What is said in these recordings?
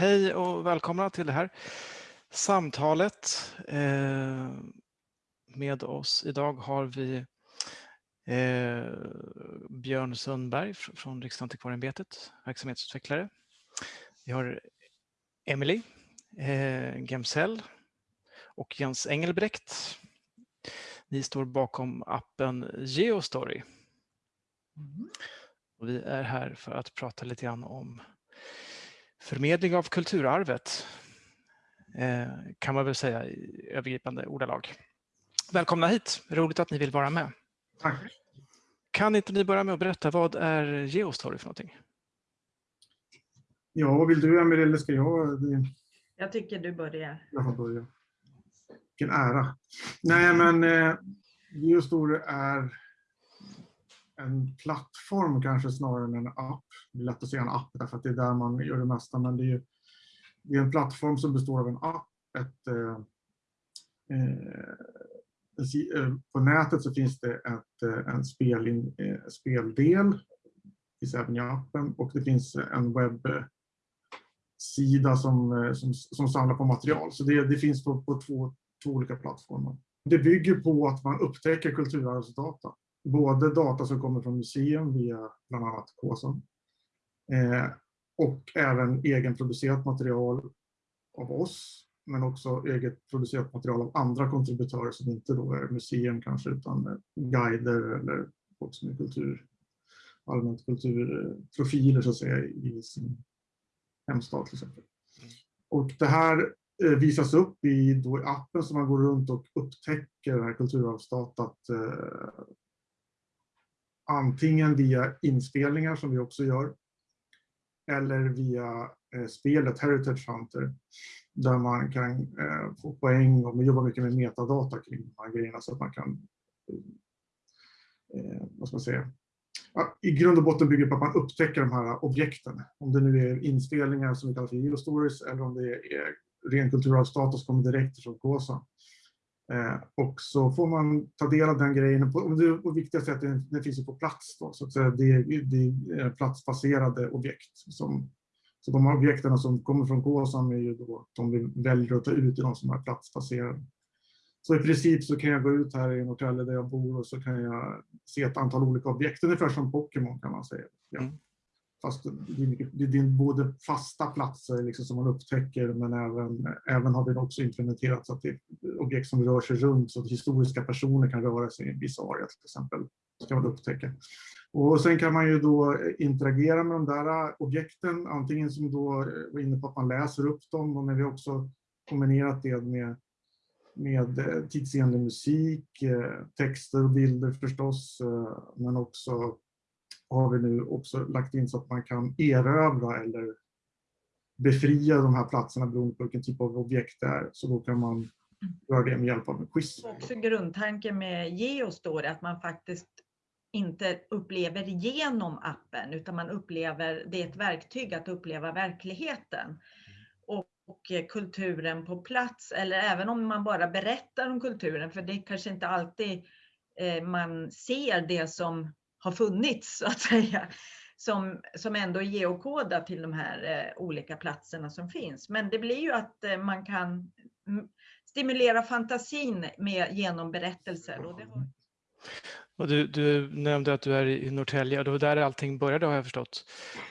hej och välkomna till det här samtalet. Eh, med oss idag har vi eh, Björn Sundberg från Riksantikvarieämbetet, verksamhetsutvecklare. Vi har Emily eh, Gemsell och Jens Engelbrekt. Ni står bakom appen Geostory. Mm. Och vi är här för att prata lite grann om förmedling av kulturarvet eh, kan man väl säga i övergripande ordalag. Välkomna hit, roligt att ni vill vara med. Tack. Kan inte ni börja med att berätta, vad är Geostory för någonting? Ja, vill du Emelie eller ska jag? Jag tycker du börjar. Jag får börja. Vilken ära. Nej, men eh, Geostory är en plattform kanske snarare än en app. Det är lätt att säga en app därför att det är där man gör det mesta, men det är, ju, det är en plattform som består av en app, ett, eh, eh, eh på nätet så finns det ett, eh, en en spelin, eh, speldel, finns även i appen, och det finns en webbsida som, eh, som, som samlar på material. Så det, det finns på, på två, två olika plattformar. Det bygger på att man upptäcker kulturarvsdata både data som kommer från museum via bland annat KSAM eh, och även egenproducerat material av oss, men också eget producerat material av andra kontributörer som inte då är museum kanske, utan guider eller folk som är kultur, allmänt kulturprofiler så att säga i sin hemstad till exempel. Och det här eh, visas upp i då appen som man går runt och upptäcker det här kulturarvsdatat eh, antingen via inspelningar som vi också gör eller via eh, spelet Heritage Hunter där man kan eh, få poäng och man jobbar mycket med metadata kring de här grejerna så att man kan eh, eh vad ska man säga, i grund och botten bygger på att man upptäcker de här objekten. Om det nu är inspelningar som vi kallar för geostories eller om det är eh, ren kulturarvsdata som kommer direkt från KOSA. Eh, och så får man ta del av den grejen. Och det, och är att den, den finns på plats. Då, så att säga, det, det är platsbaserade objekt. Som, så de objekten som kommer från KSAM är ju då de vi väljer att ta ut i de som är platsbaserade. Så i princip så kan jag gå ut här i Norrtälje där jag bor och så kan jag se ett antal olika objekt, ungefär som Pokémon kan man säga. Ja. Mm. Fast det är, mycket, det är både fasta platser liksom som man upptäcker men även, även har vi också implementerat så att det är objekt som rör sig runt så att historiska personer kan röra sig i en viss area till exempel. Ska man upptäcka. Och sen kan man ju då interagera med de där äh, objekten, antingen som då äh, var inne på att man läser upp dem, men vi har också kombinerat det med, med äh, tidsenlig musik, texter och bilder förstås, men också har vi nu också lagt in så att man kan erövra eller befria de här platserna beroende på vilken typ av objekt det är. Så då kan man göra det med hjälp av en quiz. Också grundtanken med Geostore att man faktiskt inte upplever genom appen utan man upplever, det är ett verktyg att uppleva verkligheten och, kulturen på plats eller även om man bara berättar om kulturen för det kanske inte alltid eh, man ser det som har funnits så att säga. Som, som ändå är geokodat till de här eh, olika platserna som finns. Men det blir ju att eh, man kan stimulera fantasin med, genom berättelser. Och det har... och du, du, nämnde att du är i Norrtälje och det var där allting började har jag förstått.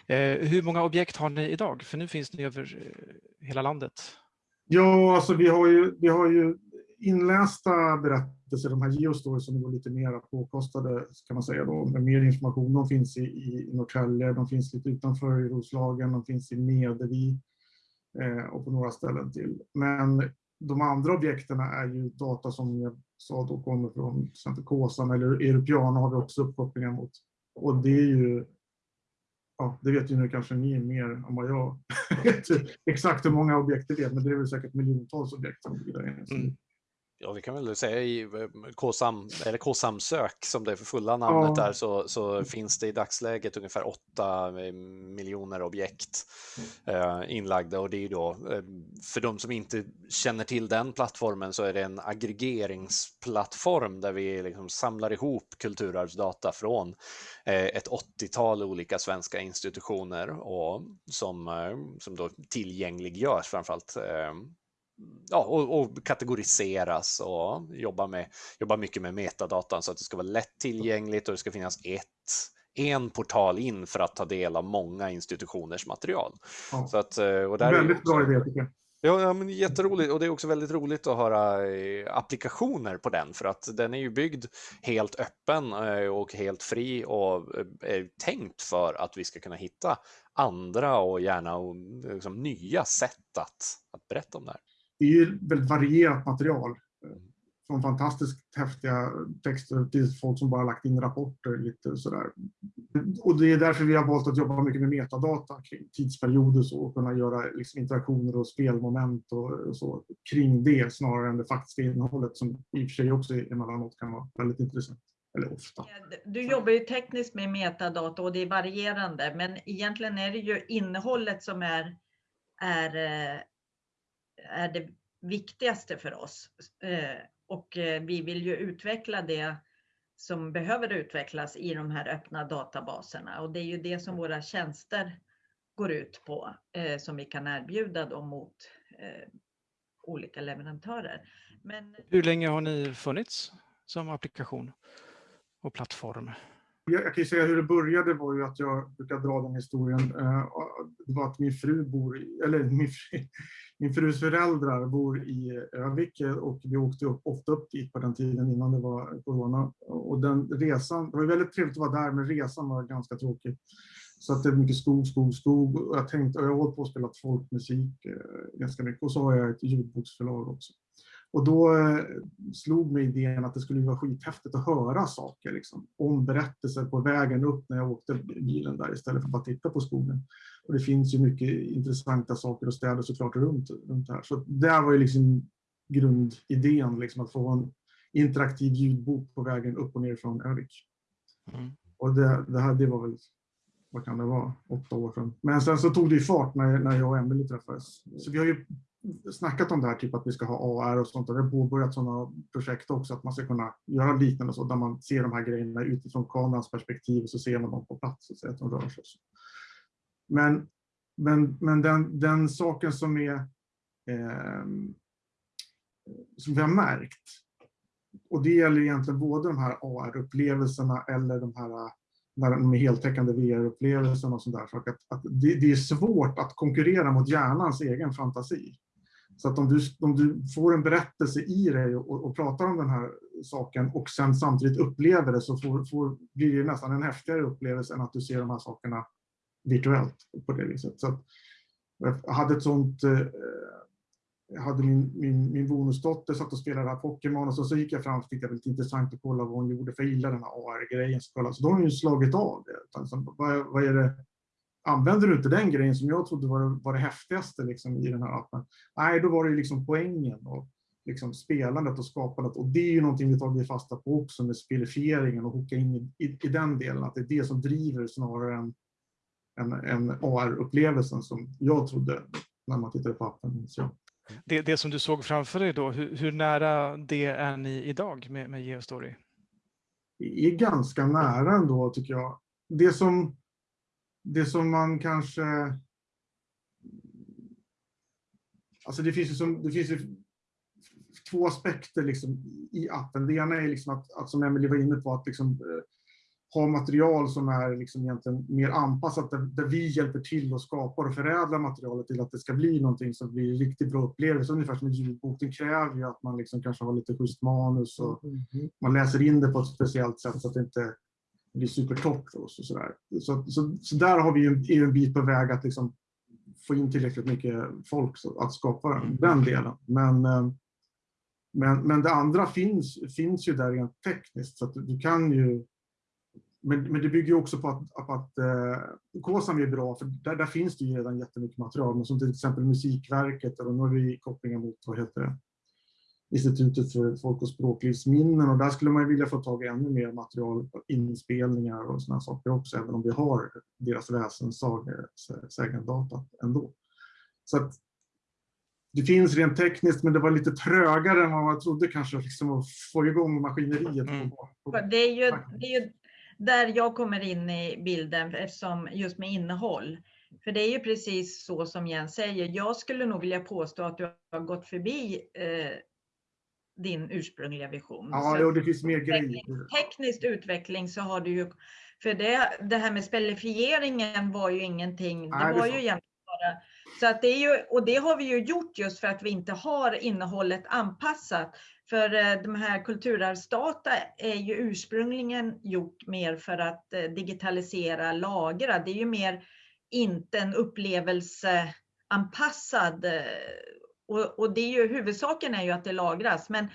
Eh, hur många objekt har ni idag? För nu finns ni över eh, hela landet. Ja, alltså vi har ju, vi har ju inlästa berättelser, de här geostories som är lite mer påkostade kan man säga då, med mer information. De finns i, i Norrtälje, de finns lite utanför i Roslagen, de finns i Medevi eh, och på några ställen till. Men de andra objekten är ju data som jag sa då kommer från till exempel KOSAM eller Europeana har vi också uppkopplingar mot. Och det är ju ja, det vet ju nu kanske ni mer än vad jag vet exakt hur många objekt det är, men det är väl säkert miljontals objekt som ligger där inne. Mm. Ja, vi kan väl säga i eh, KSAM, eller KSAM sök som det är för fulla namnet ja. där, så, så finns det i dagsläget ungefär 8 eh, miljoner objekt eh, inlagda och det är då, eh, för de som inte känner till den plattformen så är det en aggregeringsplattform där vi liksom samlar ihop kulturarvsdata från eh, ett 80-tal olika svenska institutioner och som, eh, som då tillgängliggörs framförallt ja, och, och, kategoriseras och jobba, med, jobba mycket med metadatan så att det ska vara lättillgängligt och det ska finnas ett en portal in för att ta del av många institutioners material. Ja. Så att, eh, och där Väldigt också, bra idé tycker jag. Ja, ja, men jätteroligt och det är också väldigt roligt att höra eh, applikationer på den för att den är ju byggd helt öppen eh, och helt fri och är tänkt för att vi ska kunna hitta andra och gärna liksom, nya sätt att, att berätta om det här det är ju väldigt varierat material. Från fantastiskt häftiga texter till folk som bara lagt in rapporter lite sådär. Och det är därför vi har valt att jobba mycket med metadata kring tidsperioder så, och kunna göra liksom interaktioner och spelmoment och så kring det snarare än det faktiska innehållet som i och för sig också emellanåt kan vara väldigt intressant. Eller ofta. Du jobbar ju tekniskt med metadata och det är varierande, men egentligen är det ju innehållet som är, är eh, är det viktigaste för oss. Eh, och eh, vi vill ju utveckla det som behöver utvecklas i de här öppna databaserna och det är ju det som våra tjänster går ut på eh, som vi kan erbjuda då mot olika leverantörer. Men... Hur länge har ni funnits som applikation och plattform? Jag, kan ju säga hur det började var ju att jag brukar dra den historien. Eh, det var att min fru bor i, eller min, fru, min frus föräldrar bor i Övik och vi åkte upp, ofta upp dit på den tiden innan det var corona. Och den resan, det var väldigt trevligt att vara där men resan var ganska tråkig. Så att det är mycket skog, skog, skog. Och jag tänkte, och jag har hållit på att spela folkmusik eh, ganska mycket och så har jag ett ljudboksförlag också. Och då eh, slog mig idén att det skulle vara skithäftigt att höra saker liksom, om berättelser på vägen upp när jag åkte bilen där istället för att bara titta på skogen. Och det finns ju mycket intressanta saker och städer såklart runt, runt här. Så det var ju liksom grundidén, liksom, att få en interaktiv ljudbok på vägen upp och ner från Övik. Mm. Och det, det, här, det var väl, vad kan det vara, åtta år sedan. Men sen så tog det ju fart när, när jag och Emelie träffades. Så vi har ju snackat om det här, typ att vi ska ha AR och sånt. Och det har påbörjat sådana projekt också, att man ska kunna göra liknande så, där man ser de här grejerna utifrån kamerans perspektiv och så ser man dem på plats och ser att de rör sig. Men, men, men den, den saken som är eh, som vi har märkt, och det gäller egentligen både de här AR-upplevelserna eller de här när de är heltäckande VR-upplevelserna och sådär. Att, att det, det, är svårt att konkurrera mot hjärnans egen fantasi. Så att om du, om du får en berättelse i dig och, och pratar om den här saken och sen samtidigt upplever det så får, får, blir det nästan en häftigare upplevelse än att du ser de här sakerna virtuellt på det viset. Så att, jag hade ett sånt eh, jag hade min, min, min bonusdotter satt och spelade Pokémon och så, så gick jag fram och tyckte det var lite intressant att kolla vad hon gjorde, för jag gillar den här AR-grejen. Så, så då har hon ju slagit av det. Alltså, vad, vad är det använder du inte den grejen som jag trodde var, var det häftigaste liksom, i den här appen? Nej, då var det liksom poängen och liksom spelandet och skapandet. Och det är ju någonting vi tagit fasta på också med spelifieringen och hooka in i, i, i, den delen, att det är det som driver snarare än, än, än AR-upplevelsen som jag trodde när man tittade på appen. Så. Det, det som du såg framför dig då, hur, hur nära det är ni idag med, med Geostory? Det är ganska nära ändå tycker jag. Det som det som man kanske... Alltså det finns ju, som, det finns två aspekter liksom i appen. Det ena är liksom att, att som Emelie var inne på, att liksom, eh, ha material som är liksom egentligen mer anpassat, där, där, vi hjälper till och skapar och förädlar materialet till att det ska bli någonting som blir riktigt bra upplevelse. Ungefär som en ljudbok. Den kräver ju att man liksom kanske har lite schysst manus och mm. man läser in det på ett speciellt sätt så att det inte blir supertorrt och så, sådär. Så, så, så där har vi ju en, bit på väg att liksom få in tillräckligt mycket folk att skapa den delen. Men, eh, men, men det andra finns, finns ju där rent tekniskt så du kan ju men, men det bygger också på att, på att eh, KSAM är bra, för där, där finns det ju redan jättemycket material, men som till exempel Musikverket, och nu har vi kopplingar mot, vad heter det, Institutet för folk och språklivsminnen och där skulle man vilja få tag i ännu mer material, inspelningar och sådana saker också, även om vi har deras väsensägandata ändå. Så att det finns rent tekniskt, men det var lite trögare än vad man trodde kanske, liksom att få igång maskineriet. Mm. Det, är ju, det är ju där jag kommer in i bilden, eftersom just med innehåll. För det är ju precis så som Jens säger. Jag skulle nog vilja påstå att du har gått förbi eh, din ursprungliga vision. Ja, så det finns mer grejer. Teknisk utveckling så har du ju, för det, det här med spelifieringen var ju ingenting, Nej, det var det ju egentligen bara, så att det är ju, och det har vi ju gjort just för att vi inte har innehållet anpassat. För eh, de här kulturarvsdata är ju ursprungligen gjort mer för att eh, digitalisera, lagra. Det är ju mer inte en upplevelseanpassad eh, och, och det är ju, huvudsaken är ju att det lagras. Men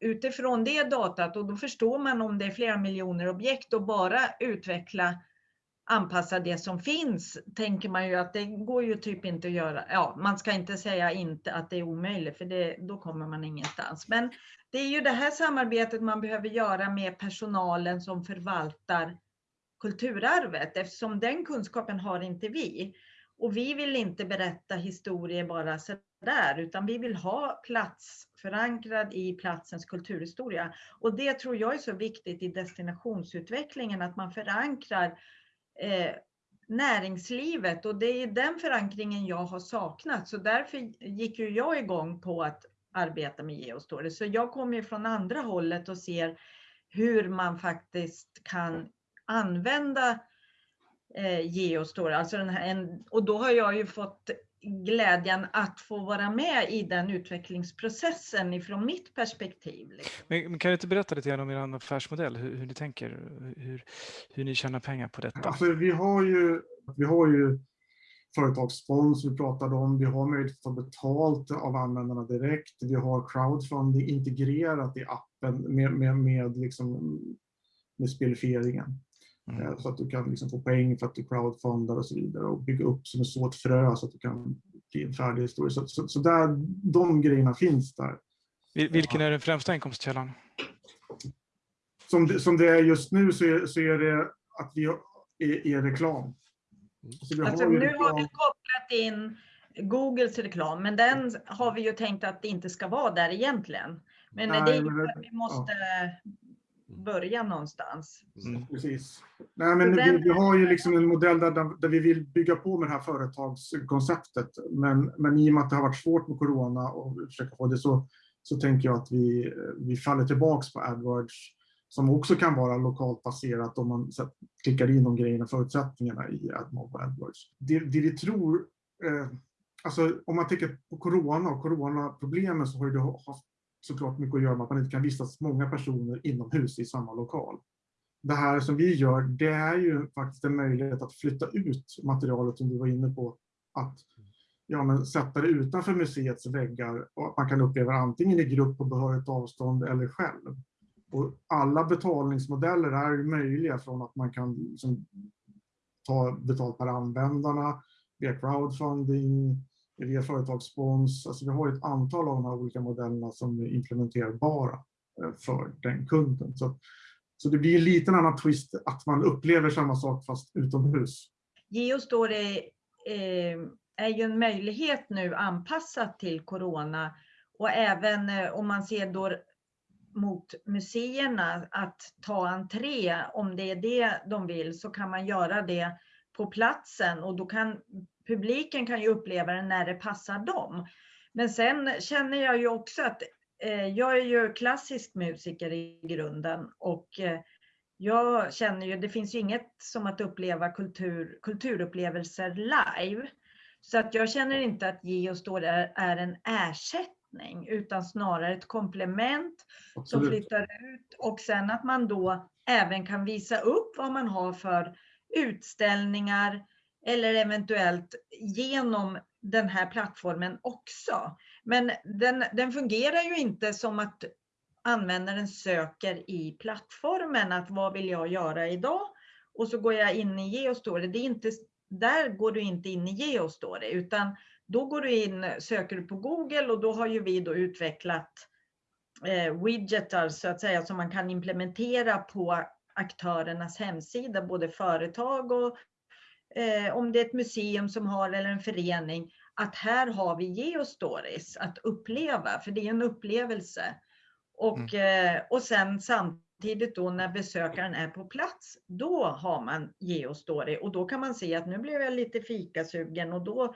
utifrån det datat, och då förstår man om det är flera miljoner objekt och bara utveckla anpassa det som finns, tänker man ju att det går ju typ inte att göra. Ja, man ska inte säga inte att det är omöjligt, för det, då kommer man ingenstans. Men det är ju det här samarbetet man behöver göra med personalen som förvaltar kulturarvet, eftersom den kunskapen har inte vi. Och vi vill inte berätta historier bara där, utan vi vill ha plats förankrad i platsens kulturhistoria. Och det tror jag är så viktigt i destinationsutvecklingen, att man förankrar eh, näringslivet och det är den förankringen jag har saknat. Så därför gick ju jag igång på att arbeta med Geostory. Så jag kommer ju från andra hållet och ser hur man faktiskt kan använda eh, Alltså den här, en, och då har jag ju fått glädjen att få vara med i den utvecklingsprocessen ifrån mitt perspektiv. Liksom. Men, men kan du inte berätta lite grann om er affärsmodell, hur, hur ni tänker, hur, hur ni tjänar pengar på detta? Alltså, vi har ju, vi har ju företagsspons vi pratade om, vi har möjlighet att ta betalt av användarna direkt, vi har crowdfunding integrerat i appen med, med, med, liksom, med spelifieringen. Mm. Eh, så att du kan liksom få poäng för att du crowdfundar och så vidare och bygga upp som ett såt frö så att du kan bli en färdig historia. Så, så, så där, de grejerna finns där. Vilken är den främsta inkomstkällan? Som det, som det är just nu så är, så är det att vi är, är reklam. Så alltså, har nu reklam. har vi kopplat in Googles reklam, men den har vi ju tänkt att det inte ska vara där egentligen. Men Nej, det är ju för att vi måste ja börja någonstans. Mm. Precis. Nej, men vi, vi, har ju liksom en modell där, där vi vill bygga på med det här företagskonceptet. Men, men i och med att det har varit svårt med corona och försöka få det så, så tänker jag att vi, vi faller tillbaks på AdWords som också kan vara lokalt baserat om man klickar in de grejerna, förutsättningarna i AdMob och AdWords. Det, det vi tror, eh, alltså om man tänker på corona och coronaproblemen så har det haft såklart mycket att göra med att man inte kan vistas många personer inomhus i samma lokal. Det här som vi gör, det är ju faktiskt en möjlighet att flytta ut materialet som du var inne på. Att ja, men sätta det utanför museets väggar och att man kan uppleva det antingen i grupp på behörigt avstånd eller själv. Och alla betalningsmodeller är möjliga från att man kan liksom ta betalt per användarna, via crowdfunding, via företagsspons. Alltså vi har ett antal av de här olika modellerna som är implementerbara eh, för den kunden. Så, så det blir en liten annan twist att man upplever samma sak fast utomhus. Geostore eh, är ju en möjlighet nu anpassat till corona och även eh, om man ser då mot museerna att ta entré, om det är det de vill, så kan man göra det på platsen och då kan publiken kan ju uppleva det när det passar dem. Men sen känner jag ju också att eh, jag är ju klassisk musiker i grunden och eh, jag känner ju, det finns ju inget som att uppleva kultur, kulturupplevelser live. Så att jag känner inte att Geostore är, är en ersättning utan snarare ett komplement Absolut. som flyttar ut och sen att man då även kan visa upp vad man har för utställningar, eller eventuellt genom den här plattformen också. Men den, den fungerar ju inte som att användaren söker i plattformen att vad vill jag göra idag? Och så går jag in i Geostory. Det är inte, där går du inte in i Geostory, utan då går du in, söker du på Google och då har ju vi då utvecklat eh, widgetar så att säga som man kan implementera på aktörernas hemsida, både företag och eh, om det är ett museum som har eller en förening, att här har vi geostories att uppleva, för det är en upplevelse. Och, mm. eh, och sen samtidigt då när besökaren är på plats, då har man geostory och då kan man se att nu blev jag lite fikasugen och då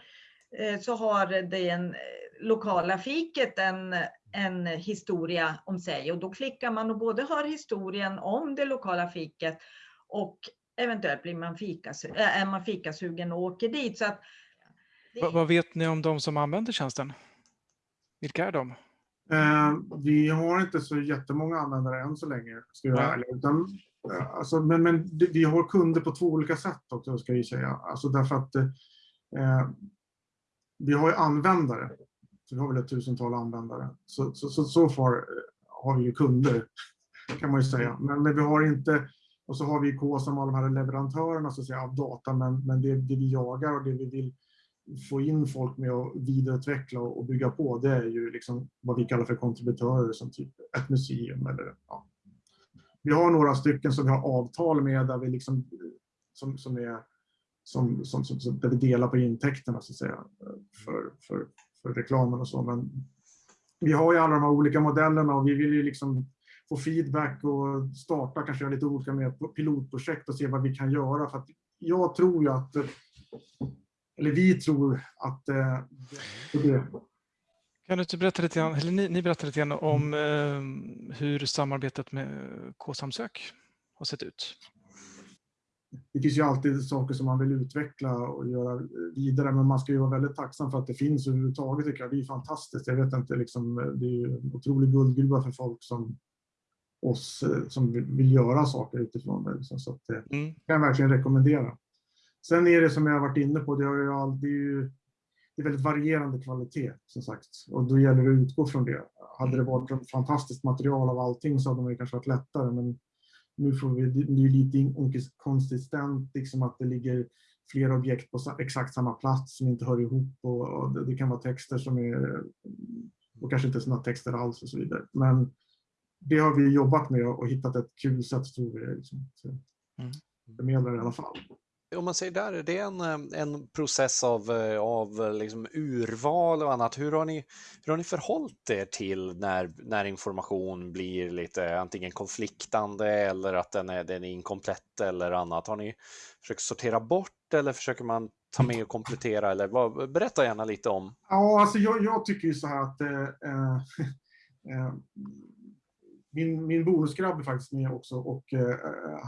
eh, så har det en lokala fiket en, en historia om sig och då klickar man och både har historien om det lokala fiket och eventuellt blir man äh, är man fikasugen och åker dit. Så att det... vad, vet ni om de som använder tjänsten? Vilka är de? Eh, vi har inte så jättemånga användare än så länge, ska jag vara ärlig. Utan, eh, alltså, men, men vi har kunder på två olika sätt också, ska vi säga. Alltså därför att eh, vi har ju användare så vi har väl ett tusental användare. Så, så, så, så far eh, har vi ju kunder, kan man ju säga. Men, men vi har inte, och så har vi K som och de här leverantörerna så att säga, av data, men, men det, det vi jagar och det vi vill få in folk med att vidareutveckla och bygga på, det är ju liksom vad vi kallar för kontributörer som typ ett museum eller ja. Vi har några stycken som vi har avtal med där vi liksom som, som är som, som, som, där vi delar på intäkterna så att säga för, för, för reklamen och så. Men vi har ju alla de här olika modellerna och vi vill ju liksom få feedback och starta kanske lite olika med pilotprojekt och se vad vi kan göra. För att jag tror ju att, eller vi tror att eh, det kan du inte berätta lite grann, eller ni, ni berättar lite grann om eh, hur samarbetet med K-samsök har sett ut? det finns ju alltid saker som man vill utveckla och göra vidare, men man ska ju vara väldigt tacksam för att det finns överhuvudtaget. Tycker jag. Det är fantastiskt. Jag vet inte, liksom, det är en otrolig guldgruva för folk som oss eh, som vill göra saker utifrån det. Liksom. Så det mm. kan jag verkligen rekommendera. Sen är det som jag har varit inne på, det, har ju all, det är ju det är väldigt varierande kvalitet som sagt och då gäller det att utgå från det. Hade det varit ett fantastiskt material av allting så hade det kanske varit lättare, men nu får vi, det är lite inkonsistent, liksom att det ligger flera objekt på exakt samma plats som inte hör ihop och, och det kan vara texter som är, och kanske inte sådana texter alls och så vidare. Men det har vi jobbat med och hittat ett kul sätt tror vi. Liksom, mm. förmedlar i alla fall om man säger där, är det en, eh, en process av, eh, av eh, liksom urval och annat? Hur har ni, hur har ni förhållit er till när, när information blir lite antingen konfliktande eller att den är, den är inkomplett eller annat? Har ni försökt sortera bort eller försöker man ta med och komplettera? Eller vad, berätta gärna lite om. Ja, alltså jag, jag tycker ju så här att eh, eh, min, min bonusgrabb är faktiskt med också och eh,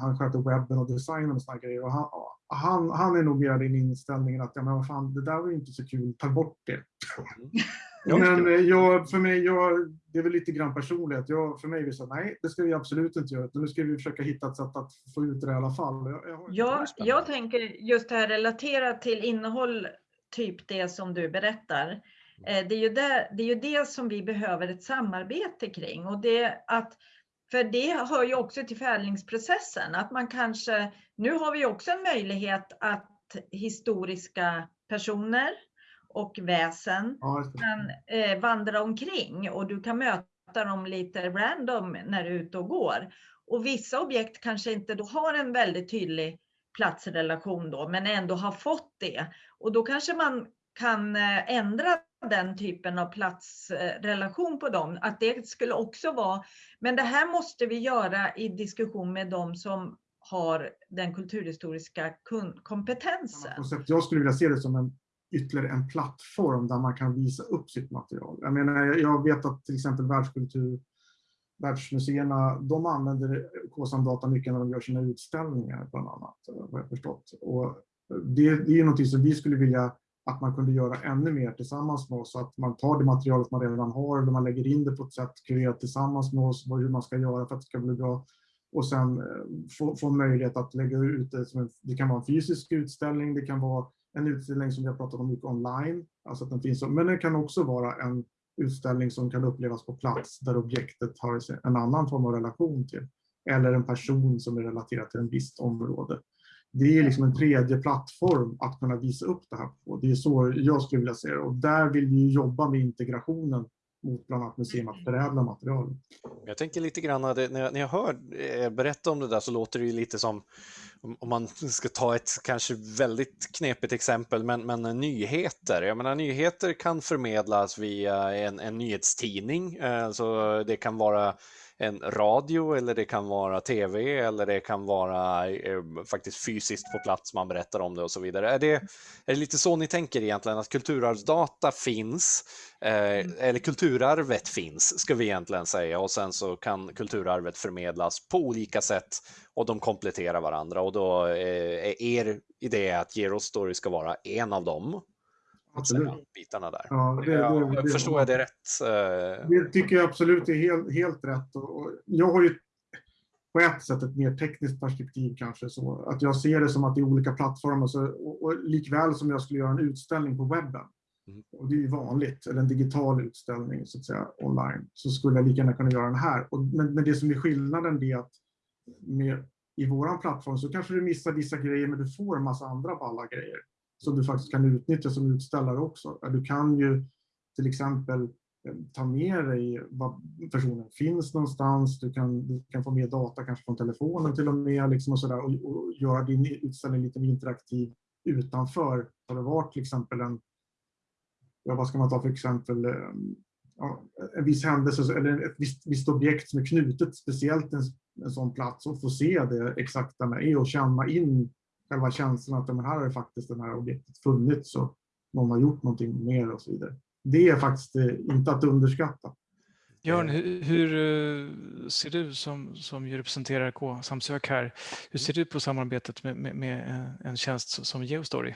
han sköter webben och designen och sådana grejer. Och han, han, han är nog mer i den inställningen att ja, men vad fan, det där var ju inte så kul, ta bort det. Mm. men eh, jag, för mig, jag, det är väl lite grann personlighet. Jag, för mig är det så nej, det ska vi absolut inte göra. Nu ska vi försöka hitta ett sätt att få ut det i alla fall. Jag, jag, ja, jag tänker just det här relaterat till innehåll, typ det som du berättar. Eh, det är, ju det, det är ju det som vi behöver ett samarbete kring. Och det att för det hör ju också till förädlingsprocessen, att man kanske, nu har vi också en möjlighet att historiska personer och väsen kan eh, vandra omkring och du kan möta dem lite random när du är ute och går. Och vissa objekt kanske inte då har en väldigt tydlig platsrelation då, men ändå har fått det. Och då kanske man kan eh, ändra den typen av platsrelation på dem, att det skulle också vara, men det här måste vi göra i diskussion med dem som har den kulturhistoriska kompetensen. Jag skulle vilja se det som en ytterligare en plattform där man kan visa upp sitt material. Jag menar, jag vet att till exempel världskultur, världsmuseerna, de använder KSAM data mycket när de gör sina utställningar bland annat, vad jag förstått. Och det, det är något som vi skulle vilja att man kunde göra ännu mer tillsammans med oss. Att man tar det materialet man redan har, eller man lägger in det på ett sätt, kurerat tillsammans med oss, hur man ska göra för att det ska bli bra. Och sen eh, få, få möjlighet att lägga ut det. Som en, det kan vara en fysisk utställning, det kan vara en utställning som vi har pratat om mycket online, alltså att den finns, men det kan också vara en utställning som kan upplevas på plats där objektet har en annan form av relation till. Eller en person som är relaterad till ett visst område det är liksom en tredje plattform att kunna visa upp det här på. Det är så jag skulle vilja se det. Och där vill vi jobba med integrationen mot bland annat museum att förädla material. Jag tänker lite grann, när jag, när jag hör er berätta om det där så låter det ju lite som, om man ska ta ett kanske väldigt knepigt exempel, men, men nyheter. Jag menar, nyheter kan förmedlas via en, en nyhetstidning, alltså det kan vara en radio eller det kan vara tv eller det kan vara eh, faktiskt fysiskt på plats man berättar om det och så vidare. Är det, är det lite så ni tänker egentligen att kulturarvsdata finns eh, mm. eller kulturarvet finns ska vi egentligen säga och sen så kan kulturarvet förmedlas på olika sätt och de kompletterar varandra och då eh, är er idé att Gerostory ska vara en av dem Absolut. bitarna där. Ja, det, det, det, förstår jag det rätt? Eh? Det tycker jag absolut är helt, helt rätt. Och jag har ju på ett sätt ett mer tekniskt perspektiv kanske så att jag ser det som att det är olika plattformar så, och, och likväl som jag skulle göra en utställning på webben mm. och det är ju vanligt, eller en digital utställning så att säga online, så skulle jag lika gärna kunna göra den här. Och, men, men det som är skillnaden är att med, i våran plattform så kanske du missar vissa grejer men du får en massa andra balla grejer som du faktiskt kan utnyttja som utställare också. Du kan ju till exempel eh, ta med dig var personen finns någonstans. Du kan, du kan få med data kanske från telefonen till och med liksom och, så där, och, och göra din utställning lite mer interaktiv utanför. Har det varit till exempel en, ja, vad ska man ta för exempel, eh, ja, en viss händelse eller ett visst, visst objekt som är knutet speciellt en, en sån plats och få se det exakta med och känna in själva känslan att men här har det faktiskt det här objektet funnits och någon har gjort någonting mer och så vidare. Det är faktiskt eh, inte att underskatta. Björn, hur, hur, eh, ser du som, som representerar K-samsök här, hur ser du på samarbetet med, med, med en tjänst som Geostory?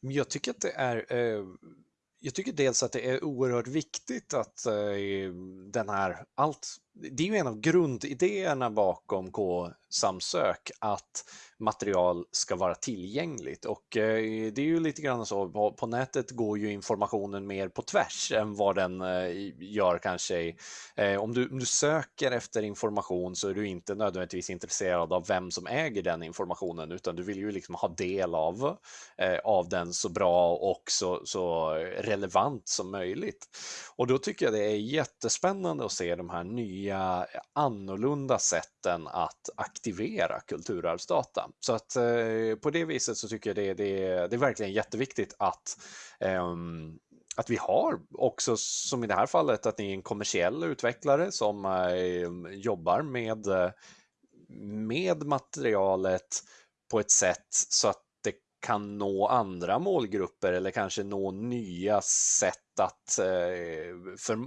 Jag tycker att det är eh, jag tycker dels att det är oerhört viktigt att den här, allt, det är ju en av grundidéerna bakom K-samsök att material ska vara tillgängligt och eh, det är ju lite grann så på, nätet går ju informationen mer på tvärs än vad den eh, gör kanske. Eh, om, du, om du söker efter information så är du inte nödvändigtvis intresserad av vem som äger den informationen utan du vill ju liksom ha del av, av den så bra och så, så relevant som möjligt. Och då tycker jag det är jättespännande att se de här nya annorlunda sätten att aktivera kulturarvsdata. Så att eh, på det viset så tycker jag det, det, det är verkligen jätteviktigt att eh, att vi har också, som i det här fallet, att ni är en kommersiell utvecklare som eh, jobbar med, eh, med materialet på ett sätt så att kan nå andra målgrupper eller kanske nå nya sätt att eh, för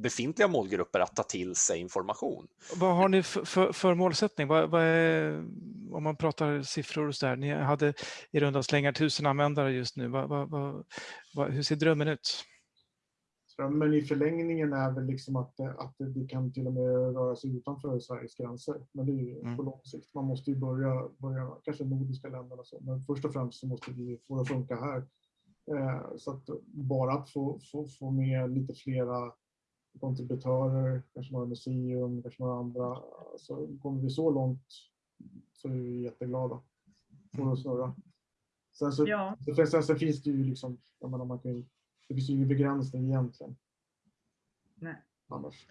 befintliga målgrupper att ta till sig information. Vad har ni för, för, för målsättning? Vad, vad är, om man pratar siffror och så där. Ni hade i runda slängar tusen användare just nu. Vad, vad, hur ser drömmen ut? Men i förlängningen är väl liksom att, att det kan till och med röra sig utanför Sveriges gränser. Men det är ju mm. på lång sikt. Man måste ju börja, börja kanske nordiska länderna så. Men först och främst så måste vi få det att funka här. Eh, så att bara att få, få, få med lite flera kontributörer, kanske några museum, kanske några andra. Så kommer vi så långt så är vi jätteglada. Får det att snurra. Sen så, ja. sen, sen finns det ju liksom, jag menar, man kan det finns ju ingen begränsning egentligen. Nej. Annars.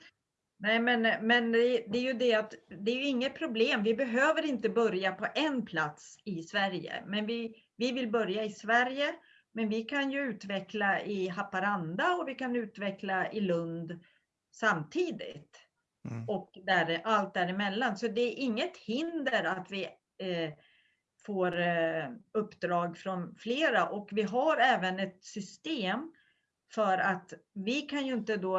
Nej, men, men det är ju det att det är ju inget problem. Vi behöver inte börja på en plats i Sverige, men vi, vi vill börja i Sverige. Men vi kan ju utveckla i Haparanda och vi kan utveckla i Lund samtidigt. Mm. Och där, allt däremellan. Så det är inget hinder att vi eh, får eh, uppdrag från flera och vi har även ett system för att vi kan ju inte då,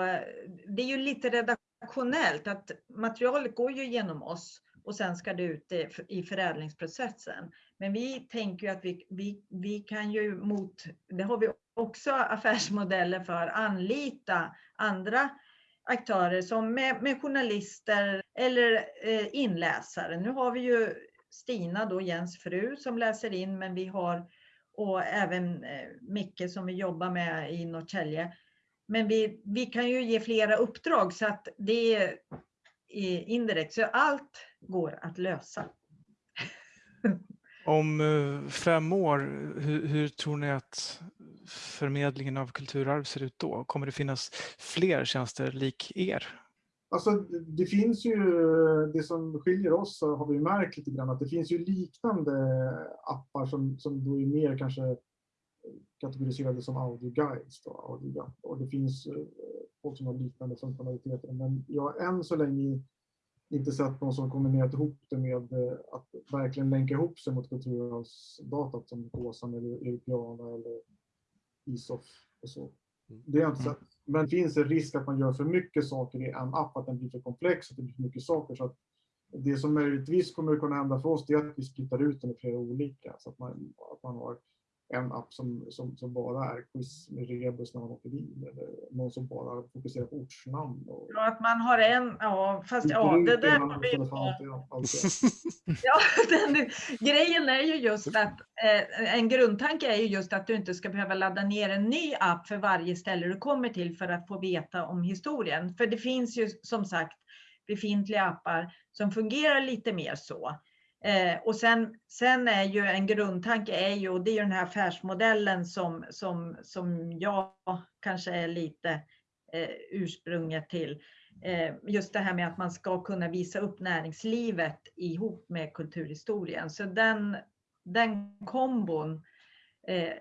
det är ju lite redaktionellt att materialet går ju genom oss och sen ska det ut i förädlingsprocessen. Men vi tänker ju att vi, vi, vi kan ju mot, det har vi också affärsmodeller för, anlita andra aktörer som med, med journalister eller eh, inläsare. Nu har vi ju Stina, då Jens fru, som läser in, men vi har och även eh, Micke som vi jobbar med i Norrtälje. Men vi, vi kan ju ge flera uppdrag så att det är eh, indirekt, så allt går att lösa. Om eh, fem år, hur, hur, tror ni att förmedlingen av kulturarv ser ut då? Kommer det finnas fler tjänster lik er? Alltså, det finns ju, det som skiljer oss har vi märkt lite grann, att det finns ju liknande appar som, som då är mer kanske kategoriserade som audioguides. Då, audio, och det finns eh, folk som har liknande funktionaliteter. Men jag har än så länge inte sett någon som kombinerat ihop det med eh, att verkligen länka ihop sig mot kulturarvsdatat som Kåsan, eller Europeana eller ISOF och så. Det är inte så, Men finns det risk att man gör för mycket saker i en app, att den blir för komplex, att det blir för mycket saker. Så att det som möjligtvis kommer att kunna hända för oss är att vi splittar ut den i flera olika. Så att man, att man har en app som, som, som bara är quiz med rebus när man åker bil eller någon som bara fokuserar på ortsnamn. Och... Ja, att man har en, ja fast ja, det där har vi ja, den, Grejen är ju just att eh, en grundtanke är ju just att du inte ska behöva ladda ner en ny app för varje ställe du kommer till för att få veta om historien. För det finns ju som sagt befintliga appar som fungerar lite mer så. Eh, och sen, sen är ju en grundtanke är ju, och det är ju den här affärsmodellen som, som, som jag kanske är lite eh, ursprunget till. Eh, just det här med att man ska kunna visa upp näringslivet ihop med kulturhistorien. Så den, den kombon eh,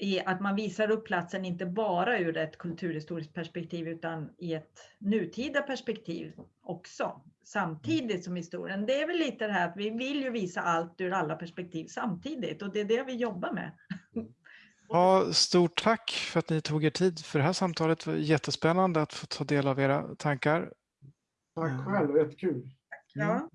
i att man visar upp platsen inte bara ur ett kulturhistoriskt perspektiv utan i ett nutida perspektiv också samtidigt som historien. Det är väl lite det här att vi vill ju visa allt ur alla perspektiv samtidigt och det är det vi jobbar med. Ja, stort tack för att ni tog er tid för det här samtalet. Det var jättespännande att få ta del av era tankar. Tack själv, jättekul. Ja.